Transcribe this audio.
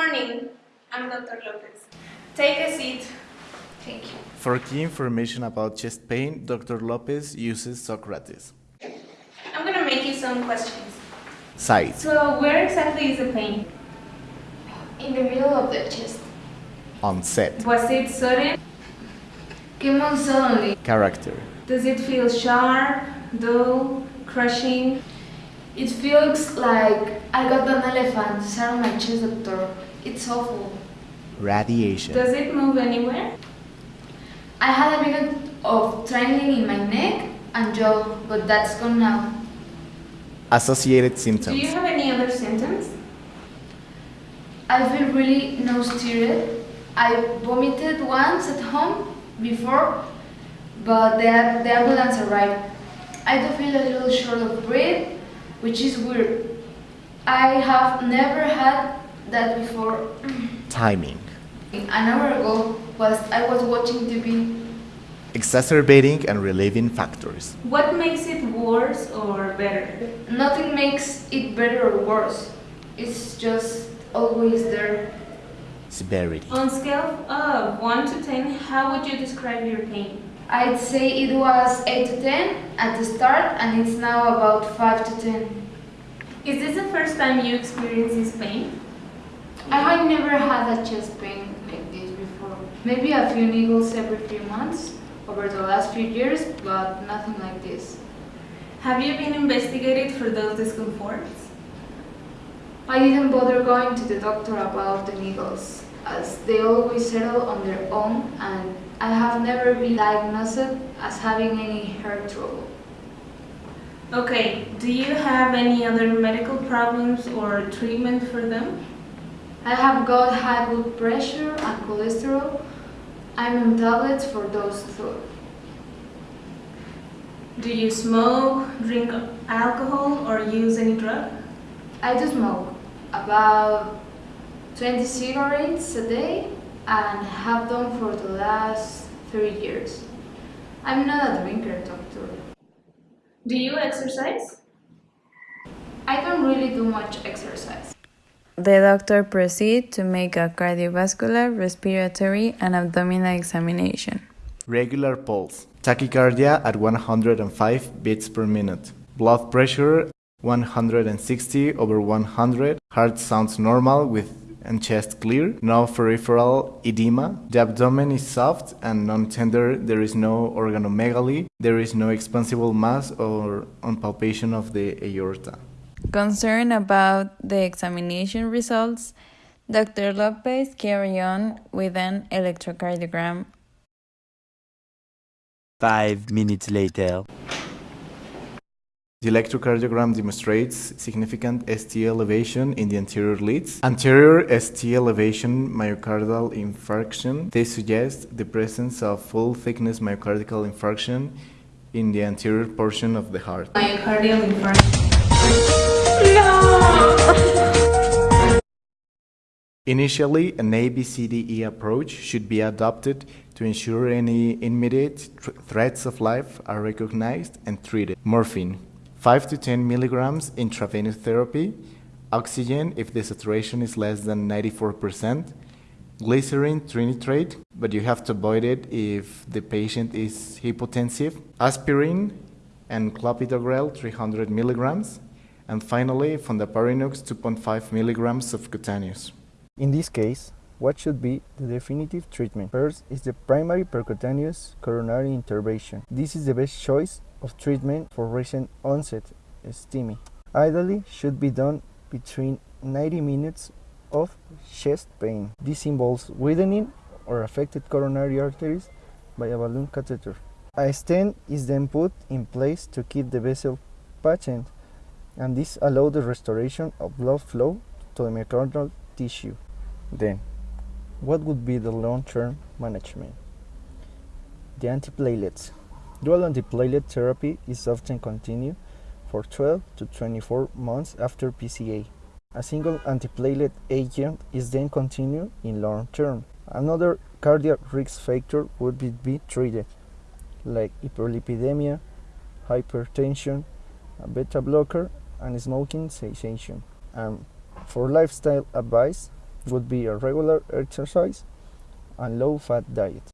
morning. I'm Dr. Lopez. Take a seat. Thank you. For key information about chest pain, Dr. Lopez uses Socrates. I'm gonna make you some questions. Site. So, where exactly is the pain? In the middle of the chest. Onset. Was it sudden? Came on suddenly. Character. Does it feel sharp, dull, crushing? It feels like I got an elephant sat on my chest, doctor. It's awful. Radiation. Does it move anywhere? I had a bit of tingling in my neck and jaw, but that's gone now. Associated symptoms. Do you have any other symptoms? I feel really nauseated. I vomited once at home before, but the, the ambulance arrived. I do feel a little short of breath, which is weird. I have never had that before. Timing. An hour ago, whilst I was watching TV, Exacerbating and relieving factors. What makes it worse or better? nothing makes it better or worse. It's just always there. Severity. On scale of 1 to 10, how would you describe your pain? I'd say it was 8 to 10 at the start, and it's now about 5 to 10. Is this the first time you experience this pain? I had never had a chest pain like this before. Maybe a few needles every few months over the last few years, but nothing like this. Have you been investigated for those discomforts? I didn't bother going to the doctor about the needles, as they always settle on their own, and I have never been diagnosed as having any hair trouble. Okay, do you have any other medical problems or treatment for them? I have got high blood pressure and cholesterol. I'm on tablets for those two. Do you smoke, drink alcohol, or use any drug? I do smoke about 20 cigarettes a day and have done for the last three years. I'm not a drinker, doctor. Do you exercise? I don't really do much exercise. The doctor proceeds to make a cardiovascular, respiratory, and abdominal examination. Regular pulse. Tachycardia at 105 beats per minute. Blood pressure 160 over 100. Heart sounds normal with and chest clear. No peripheral edema. The abdomen is soft and non-tender. There is no organomegaly. There is no expansible mass or on palpation of the aorta. Concerned about the examination results, Dr. Lopez carried on with an electrocardiogram. Five minutes later. The electrocardiogram demonstrates significant ST elevation in the anterior leads. Anterior ST elevation myocardial infarction. They suggest the presence of full thickness myocardial infarction in the anterior portion of the heart. Myocardial infarction. Initially, an ABCDE approach should be adopted to ensure any immediate tr- threats of life are recognized and treated. Morphine, 5 to 10 milligrams intravenous therapy, oxygen if the saturation is less than 94%, glyceryl trinitrate, but you have to avoid it if the patient is hypotensive, aspirin and clopidogrel 300 milligrams, and finally from the fondaparinux 2.5 milligrams subcutaneous. In this case, what should be the definitive treatment? First is the primary percutaneous coronary intervention. This is the best choice of treatment for recent onset STEMI. Ideally should be done between 90 minutes of chest pain. This involves widening or affected coronary arteries by a balloon catheter. A stent is then put in place to keep the vessel patent and this allows the restoration of blood flow to the myocardial tissue. Then, what would be the long-term management? The antiplatelets. Dual antiplatelet therapy is often continued for 12 to 24 months after PCI. A single antiplatelet agent is then continued in long term. Another cardiac risk factor would be, be treated, like hyperlipidemia, hypertension, a beta blocker, and smoking cessation. And um, for lifestyle advice, would be a regular exercise and low fat diet.